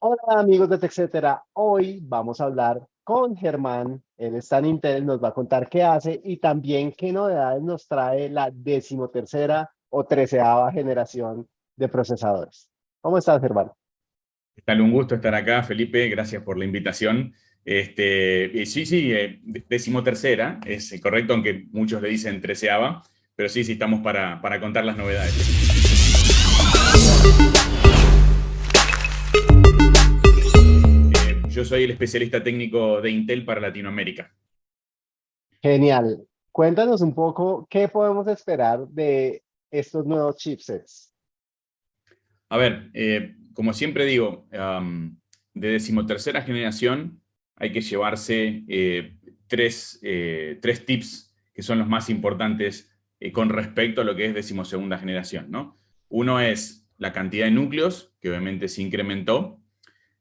Hola amigos de TechCetera, hoy vamos a hablar con Germán, él está en Intel, nos va a contar qué hace y también qué novedades nos trae la decimotercera o treceava generación de procesadores. ¿Cómo estás Germán? ¿Qué tal? Un gusto estar acá, Felipe, gracias por la invitación. Este, sí, sí, eh, decimotercera, es correcto, aunque muchos le dicen treceava, pero sí, sí, estamos para, para contar las novedades. Yo soy el especialista técnico de Intel para Latinoamérica. Genial. Cuéntanos un poco qué podemos esperar de estos nuevos chipsets. A ver, eh, como siempre digo, de decimotercera generación hay que llevarse eh, tres, eh, tres, tips que son los más importantes con respecto a lo que es decimosegunda generación. ¿no? Uno es la cantidad de núcleos, que obviamente se incrementó,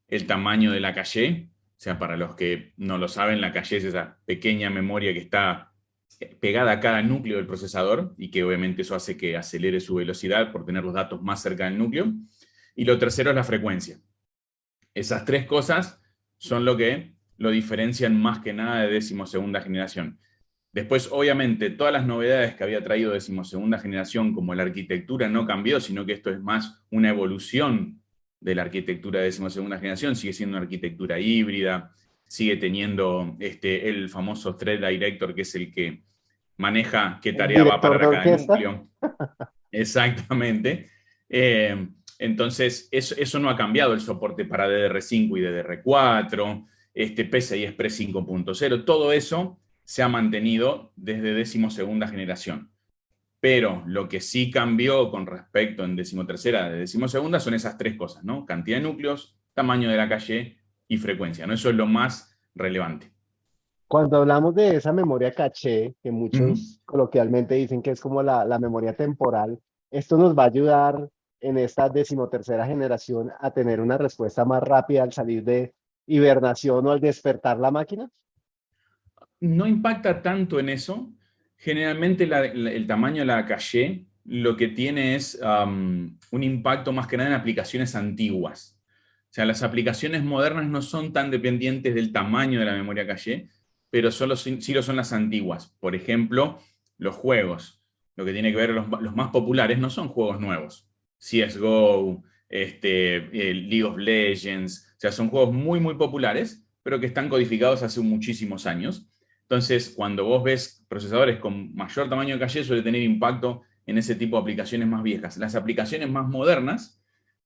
el tamaño de la calle, o sea, para los que no lo saben, la calle es esa pequeña memoria que está pegada a cada núcleo del procesador y que obviamente eso hace que acelere su velocidad por tener los datos más cerca del núcleo. Y lo tercero es la frecuencia. Esas tres cosas son lo que lo diferencian más que nada de decimosegunda generación. Después, obviamente, todas las novedades que había traído decimosegunda generación, como la arquitectura, no cambió, sino que esto es más una evolución de la arquitectura de decimosegunda generación, sigue siendo una arquitectura híbrida, sigue teniendo este, el famoso Thread Director, que es el que maneja qué tarea va para cada núcleo. Exactamente. Eh, entonces, eso, eso, no ha cambiado el soporte para DDR5 y DDR4, este PCI Express 5.0, todo eso se ha mantenido desde decimosegunda generación. Pero lo que sí cambió con respecto en decimotercera de decimosegunda son esas tres cosas, ¿no? Cantidad de núcleos, tamaño de la calle y frecuencia, ¿no? Eso es lo más relevante. Cuando hablamos de esa memoria caché, que muchos coloquialmente dicen que es como la, la, memoria temporal, ¿esto nos va a ayudar en esta decimotercera generación a tener una respuesta más rápida al salir de hibernación o al despertar la máquina? No impacta tanto en eso, Generalmente el tamaño de la caché lo que tiene es un impacto más que nada en aplicaciones antiguas. O sea, las aplicaciones modernas no son tan dependientes del tamaño de la memoria caché, pero solo, sí lo son las antiguas. Por ejemplo, los juegos. Lo que tiene que ver, los, los más populares no son juegos nuevos. CSGO, este, League of Legends, o sea, son juegos muy, muy populares, pero que están codificados hace muchísimos años. Entonces, cuando vos ves procesadores con mayor tamaño de calle, suele tener impacto en ese tipo de aplicaciones más viejas. Las aplicaciones más modernas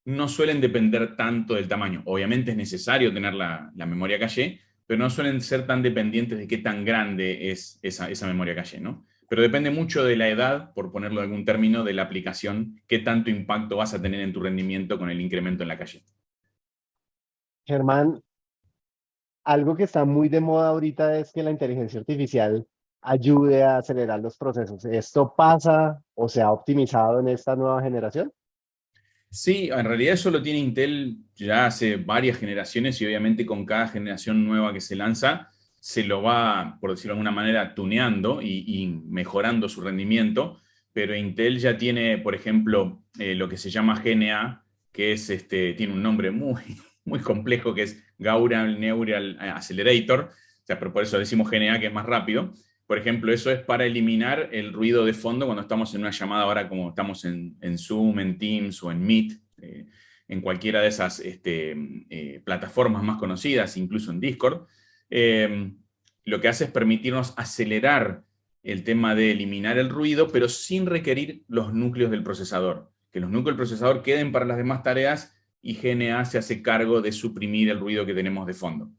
no suelen depender tanto del tamaño. Obviamente es necesario tener la, memoria calle, pero no suelen ser tan dependientes de qué tan grande es esa, memoria calle, ¿no? Pero depende mucho de la edad, por ponerlo en algún término, de la aplicación, qué tanto impacto vas a tener en tu rendimiento con el incremento en la calle. Germán, algo que está muy de moda ahorita es que la inteligencia artificial ayude a acelerar los procesos. ¿Esto pasa o se ha optimizado en esta nueva generación? Sí, en realidad eso lo tiene Intel ya hace varias generaciones y obviamente con cada generación nueva que se lanza se lo va, por decirlo de alguna manera, tuneando y, mejorando su rendimiento, pero Intel ya tiene, por ejemplo, eh, lo que se llama GNA, que es, este, tiene un nombre muy, muy complejo que es Gaural Neural Accelerator, o sea, por eso decimos GNA que es más rápido. Por ejemplo, eso es para eliminar el ruido de fondo cuando estamos en una llamada ahora como estamos en, Zoom, en Teams o en Meet, eh, en cualquiera de esas este, eh, plataformas más conocidas, incluso en Discord. Em, lo que hace es permitirnos acelerar el tema de eliminar el ruido, pero sin requerir los núcleos del procesador. Que los núcleos del procesador queden para las demás tareas y GNA se hace cargo de suprimir el ruido que tenemos de fondo.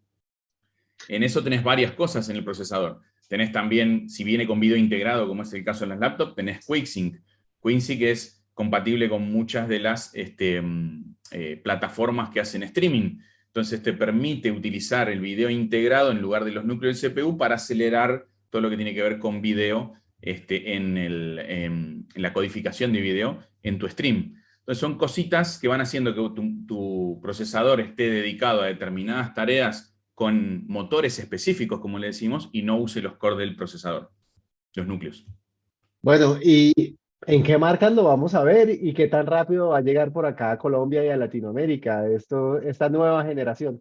En eso tenés varias cosas en el procesador. Tenés también, si viene con video integrado, como es el caso en las laptops, tenés QuickSync. QuickSync es compatible con muchas de las este, mm, eh, plataformas que hacen streaming. Entonces te permite utilizar el video integrado en lugar de los núcleos del CPU para acelerar todo lo que tiene que ver con video este, en, en la codificación de video en tu stream. Entonces son cositas que van haciendo que tu, procesador esté dedicado a determinadas tareas con motores específicos, como le decimos, y no use los cores del procesador, los núcleos. Bueno, y ¿En qué marcas lo vamos a ver y qué tan rápido va a llegar por acá a Colombia y a Latinoamérica esto, esta nueva generación?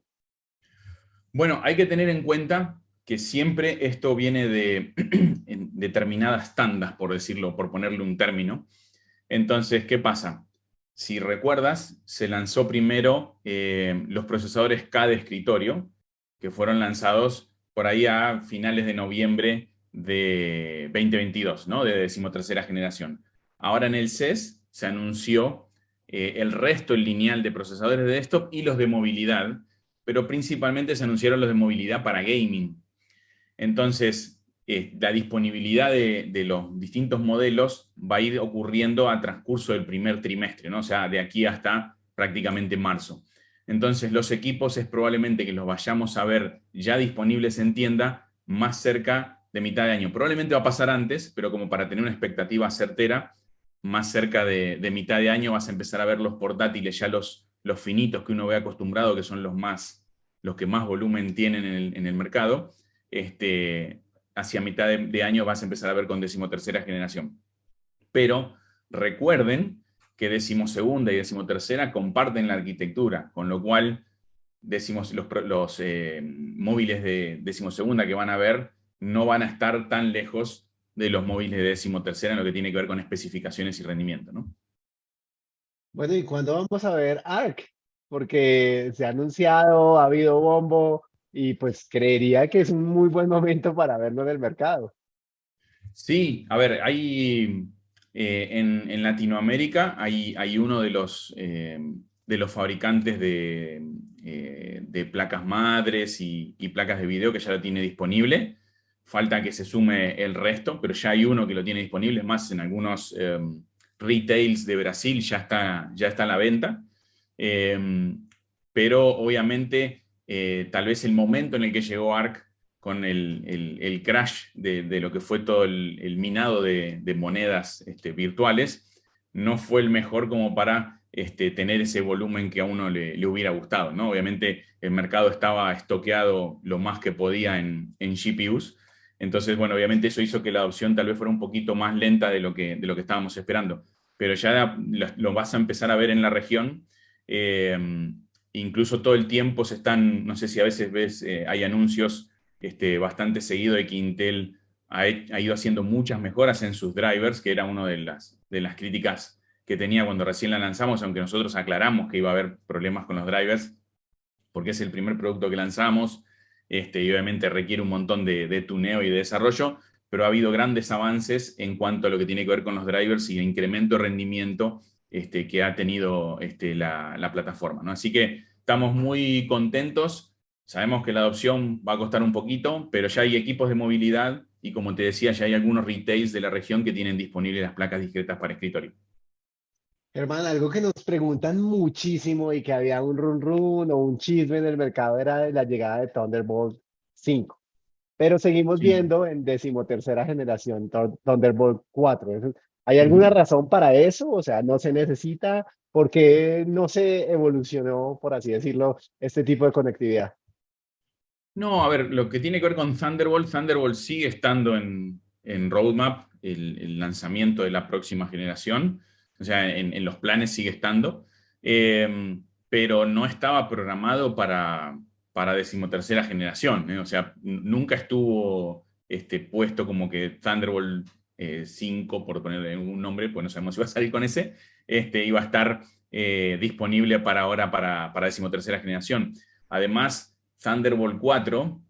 Bueno, hay que tener en cuenta que siempre esto viene de determinadas tandas, por decirlo, por ponerle un término. Entonces, ¿qué pasa? Si recuerdas, se lanzó primero eh, los procesadores K de escritorio, que fueron lanzados por ahí a finales de noviembre de 2022, ¿no? de decimotercera generación. Ahora en el CES se anunció eh, el resto lineal de procesadores de desktop y los de movilidad, pero principalmente se anunciaron los de movilidad para gaming. Entonces, eh, la disponibilidad de, los distintos modelos va a ir ocurriendo a transcurso del primer trimestre, ¿no? o sea, de aquí hasta prácticamente marzo. Entonces, los equipos es probablemente que los vayamos a ver ya disponibles en tienda más cerca de mitad de año. Probablemente va a pasar antes, pero como para tener una expectativa certera, más cerca de, mitad de año vas a empezar a ver los portátiles, ya los, los finitos que uno ve acostumbrado, que son los, más, los que más volumen tienen en el, mercado, este, hacia mitad de, año vas a empezar a ver con decimotercera generación. Pero recuerden que decimosegunda y decimotercera comparten la arquitectura, con lo cual decimos, los, los eh, móviles de decimosegunda que van a ver no van a estar tan lejos de los móviles de decimotercera en lo que tiene que ver con especificaciones y rendimiento, ¿no? Bueno, ¿y cuándo vamos a ver ARC? Porque se ha anunciado, ha habido bombo, y pues creería que es un muy buen momento para verlo en el mercado. Sí, a ver, hay eh, en, Latinoamérica hay, hay, uno de los, eh, de los fabricantes de, eh, de placas madres y, y, placas de video que ya lo tiene disponible. Falta que se sume el resto, pero ya hay uno que lo tiene disponible, es más, en algunos em, retails de Brasil ya está, ya está a la venta, pero obviamente eh, tal vez el momento en el que llegó ARC con el, crash de, lo que fue todo el, minado de, monedas este, virtuales, no fue el mejor como para este, tener ese volumen que a uno le, hubiera gustado. ¿no? Obviamente el mercado estaba estoqueado lo más que podía en, en GPUs, entonces, bueno, obviamente eso hizo que la adopción tal vez fuera un poquito más lenta de lo que, de lo que estábamos esperando. Pero ya lo vas a empezar a ver en la región. Eh, incluso todo el tiempo se están, no sé si a veces ves, eh, hay anuncios este, bastante seguido de que Intel ha, ido haciendo muchas mejoras en sus drivers, que era una de las, de las críticas que tenía cuando recién la lanzamos, aunque nosotros aclaramos que iba a haber problemas con los drivers, porque es el primer producto que lanzamos, este, y obviamente requiere un montón de, tuneo y de desarrollo, pero ha habido grandes avances en cuanto a lo que tiene que ver con los drivers y el incremento de rendimiento este, que ha tenido este, la, plataforma. ¿no? Así que estamos muy contentos, sabemos que la adopción va a costar un poquito, pero ya hay equipos de movilidad y como te decía, ya hay algunos retails de la región que tienen disponibles las placas discretas para escritorio. Hermano, algo que nos preguntan muchísimo y que había un run run o un chisme en el mercado era la llegada de Thunderbolt 5. Pero seguimos viendo en decimotercera generación Thunderbolt 4. ¿Hay alguna razón para eso? O sea, ¿no se necesita? ¿Por qué no se evolucionó, por así decirlo, este tipo de conectividad? No, a ver, lo que tiene que ver con Thunderbolt, Thunderbolt sigue estando en, roadmap, el lanzamiento de la próxima generación o sea, en, los planes sigue estando, em, pero no estaba programado para, para decimotercera generación, ¿eh? o sea, nunca estuvo este, puesto como que Thunderbolt 5, eh, por ponerle un nombre, pues no sabemos si va a salir con ese, este, iba a estar eh, disponible para ahora para, para decimotercera generación. Además, Thunderbolt 4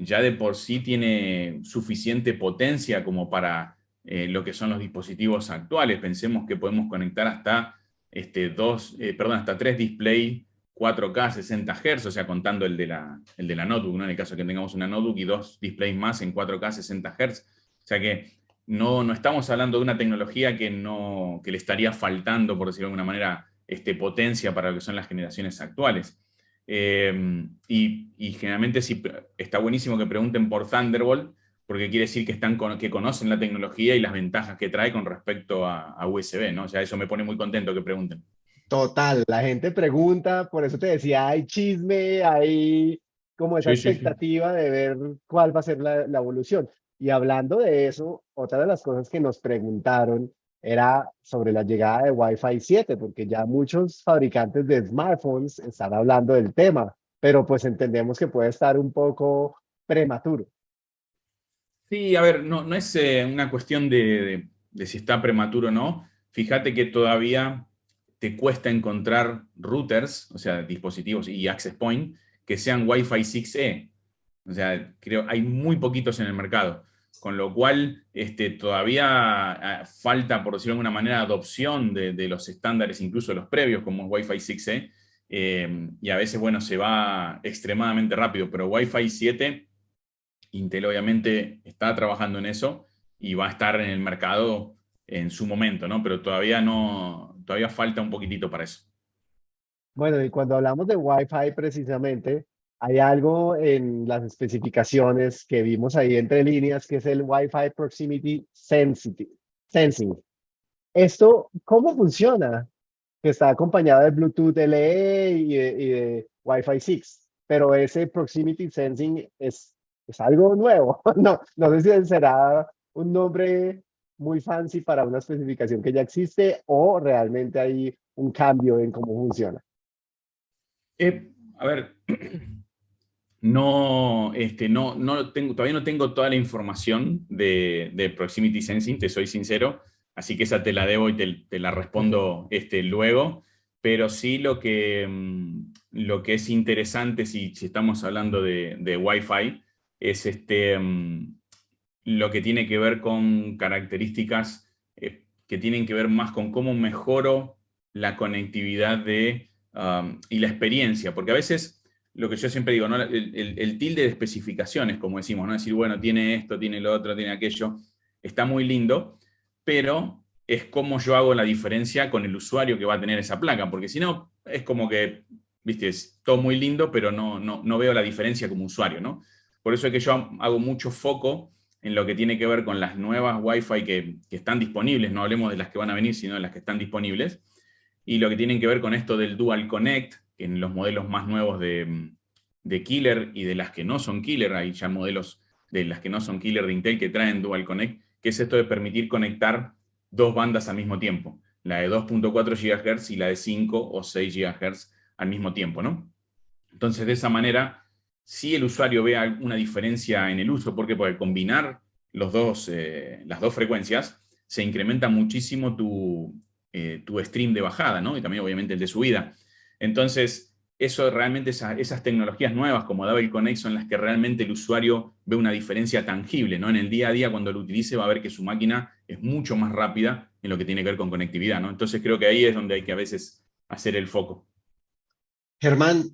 ya de por sí tiene suficiente potencia como para eh, lo que son los dispositivos actuales. Pensemos que podemos conectar hasta, este, dos, perdón, hasta tres displays 4K 60 Hz, o sea, contando el de la, el de la notebook, ¿no? en el caso que tengamos una notebook y dos displays más en 4K 60 Hz. O sea que no, no estamos hablando de una tecnología que, no, que le estaría faltando, por decirlo de alguna manera, este, potencia para lo que son las generaciones actuales. Eh, y, y, generalmente sí, está buenísimo que pregunten por Thunderbolt, porque quiere decir que, están que conocen la tecnología y las ventajas que trae con respecto a, USB, ¿no? O sea, eso me pone muy contento que pregunten. Total, la gente pregunta, por eso te decía, hay chisme, hay como esa expectativa de ver cuál va a ser la, evolución. Y hablando de eso, otra de las cosas que nos preguntaron era sobre la llegada de Wi-Fi 7, porque ya muchos fabricantes de smartphones están hablando del tema, pero pues entendemos que puede estar un poco prematuro. Sí, a ver, no, no es eh, una cuestión de, de, si está prematuro o no. Fíjate que todavía te cuesta encontrar routers, o sea, dispositivos y access point, que sean Wi-Fi 6E. O sea, creo hay muy poquitos en el mercado con lo cual este, todavía ah, falta, por decirlo de alguna manera, adopción de, los estándares, incluso los previos, como Wi-Fi 6E, eh, y a veces, bueno, se va extremadamente rápido, pero Wi-Fi 7, Intel obviamente está trabajando en eso, y va a estar en el mercado en su momento, ¿no? Pero todavía no, todavía falta un poquitito para eso. Bueno, y cuando hablamos de Wi-Fi precisamente, hay algo en las especificaciones que vimos ahí entre líneas, que es el Wi-Fi Proximity Sensing. ¿Esto cómo funciona? Que está acompañado de Bluetooth LE y de, Wi-Fi 6, pero ese Proximity Sensing es, es algo nuevo. No, no sé si será un nombre muy fancy para una especificación que ya existe o realmente hay un cambio en cómo funciona. Eh, a ver, no, este, no, no tengo, todavía no tengo toda la información de, Proximity Sensing, te soy sincero, así que esa te la debo y te, la respondo este, luego, pero sí lo que, mm, lo que es interesante si, si estamos hablando de, de Wi-Fi es este, mm, lo que tiene que ver con características eh, que tienen que ver más con cómo mejoro la conectividad de, um, y la experiencia, porque a veces lo que yo siempre digo, el, tilde de especificaciones, como decimos, ¿no? decir, bueno, tiene esto, tiene lo otro, tiene aquello, está muy lindo, pero es como yo hago la diferencia con el usuario que va a tener esa placa, porque si no, es como que, viste, es todo muy lindo, pero no, no, veo la diferencia como usuario, ¿no? Por eso es que yo hago mucho foco en lo que tiene que ver con las nuevas Wi-Fi que, que están disponibles, no hablemos de las que van a venir, sino de las que están disponibles, y lo que tienen que ver con esto del Dual Connect, en los modelos más nuevos de, Killer y de las que no son Killer, hay ya modelos de las que no son Killer de Intel que traen Dual Connect, que es esto de permitir conectar dos bandas al mismo tiempo, la de 2.4 GHz y la de 5 o 6 GHz al mismo tiempo, ¿no? Entonces, de esa manera, si el usuario ve una diferencia en el uso, porque puede combinar los dos, eh, las dos frecuencias, se incrementa muchísimo tu, eh, tu stream de bajada, ¿no? Y también obviamente el de subida. Entonces, eso realmente, esas tecnologías nuevas como Double Connect son las que realmente el usuario ve una diferencia tangible, ¿no? En el día a día cuando lo utilice va a ver que su máquina es mucho más rápida en lo que tiene que ver con conectividad, ¿no? Entonces creo que ahí es donde hay que a veces hacer el foco. Germán,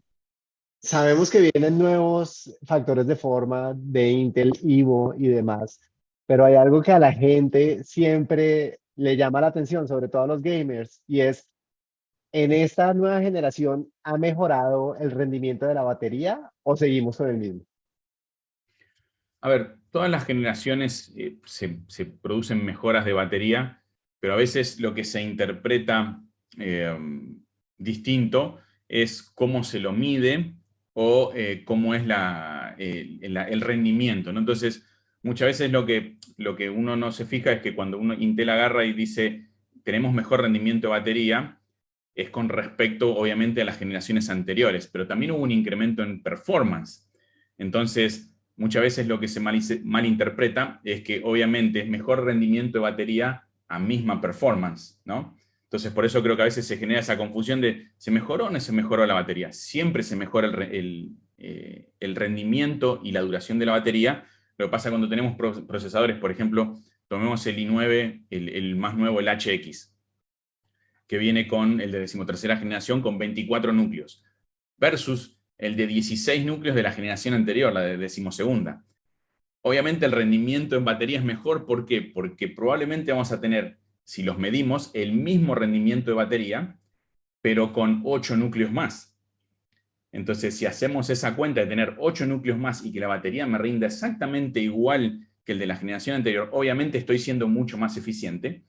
sabemos que vienen nuevos factores de forma de Intel, Evo y demás, pero hay algo que a la gente siempre le llama la atención, sobre todo a los gamers, y es ¿En esta nueva generación ha mejorado el rendimiento de la batería o seguimos con el mismo? A ver, todas las generaciones eh, se, producen mejoras de batería, pero a veces lo que se interpreta eh, distinto es cómo se lo mide o eh, cómo es el, rendimiento. Entonces, muchas veces lo que, lo que uno no se fija es que cuando uno Intel agarra y dice tenemos mejor rendimiento de batería, es con respecto, obviamente, a las generaciones anteriores, pero también hubo un incremento en performance. Entonces, muchas veces lo que se malinterpreta es que, obviamente, es mejor rendimiento de batería a misma performance, ¿no? Entonces, por eso creo que a veces se genera esa confusión de, ¿se mejoró o no se mejoró la batería? Siempre se mejora el, eh, rendimiento y la duración de la batería. Lo que pasa cuando tenemos procesadores, por ejemplo, tomemos el i9, el, el más nuevo, el HX que viene con el de decimotercera generación con 24 núcleos, versus el de 16 núcleos de la generación anterior, la de decimosegunda. Obviamente el rendimiento en batería es mejor, ¿por qué? Porque probablemente vamos a tener, si los medimos, el mismo rendimiento de batería, pero con 8 núcleos más. Entonces, si hacemos esa cuenta de tener 8 núcleos más y que la batería me rinda exactamente igual que el de la generación anterior, obviamente estoy siendo mucho más eficiente,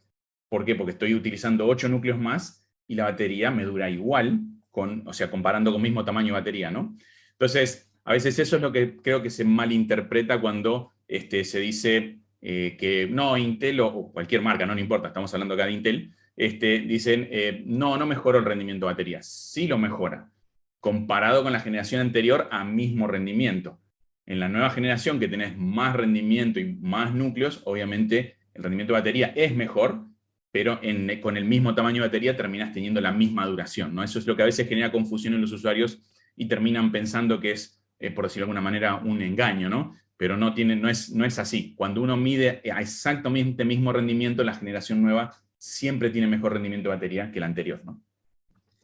¿Por qué? Porque estoy utilizando 8 núcleos más y la batería me dura igual, con, o sea, comparando con mismo tamaño de batería, ¿no? Entonces, a veces eso es lo que creo que se malinterpreta cuando este, se dice eh, que no, Intel o, cualquier marca, no, importa, estamos hablando acá de Intel, este, dicen, eh, no, no mejoró el rendimiento de batería. Sí lo mejora, comparado con la generación anterior a mismo rendimiento. En la nueva generación que tenés más rendimiento y más núcleos, obviamente el rendimiento de batería es mejor, pero con el mismo tamaño de batería terminas teniendo la misma duración. ¿no? Eso es lo que a veces genera confusión en los usuarios y terminan pensando que es, eh, por decirlo de alguna manera, un engaño, ¿no? pero no, tiene, no, es, no es así. Cuando uno mide a exactamente mismo rendimiento, la generación nueva siempre tiene mejor rendimiento de batería que la anterior. ¿no?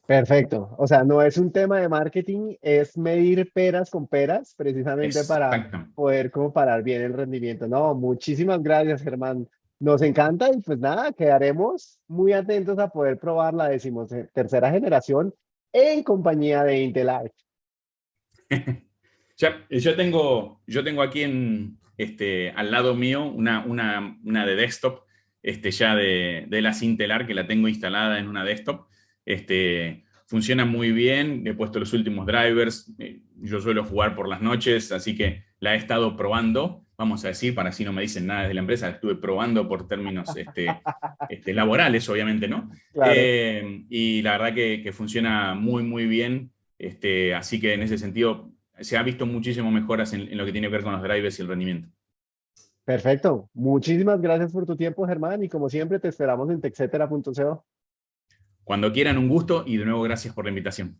Perfecto. O sea, no es un tema de marketing, es medir peras con peras, precisamente para poder comparar bien el rendimiento. No, muchísimas gracias, Germán. Nos encanta y pues nada, quedaremos muy atentos a poder probar la decimotercera generación en compañía de Intel Arc. yo, tengo, yo tengo aquí en, este, al lado mío una, una, una de desktop este, ya de, de la Intel Arc, que la tengo instalada en una desktop. Este, funciona muy bien, he puesto los últimos drivers, eh, yo suelo jugar por las noches, así que la he estado probando, vamos a decir, para así no me dicen nada de la empresa, estuve probando por términos este, este, laborales, obviamente, ¿no? Eh, y la verdad que, funciona muy, muy bien, este, así que en ese sentido se ha visto muchísimo mejoras en, lo que tiene que ver con los drivers y el rendimiento. Perfecto. Muchísimas gracias por tu tiempo, Germán, y como siempre te esperamos en texetera.co. Cuando quieran, un gusto y de nuevo gracias por la invitación.